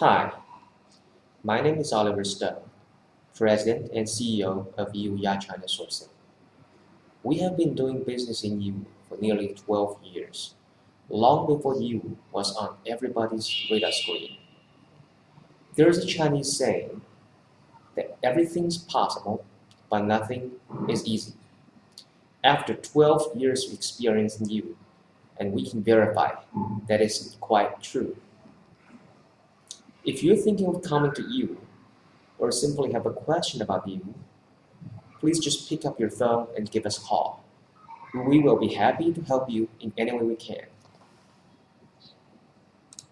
Hi, my name is Oliver Stone, President and CEO of Yiwu Ya China Sourcing. We have been doing business in Yiwu for nearly 12 years, long before Yiwu was on everybody's radar screen. There is a Chinese saying that everything's possible, but nothing is easy. After 12 years of experience in Yiwu, and we can verify that is quite true. If you're thinking of coming to Yiwu, or simply have a question about Yiwu, please just pick up your phone and give us a call. We will be happy to help you in any way we can.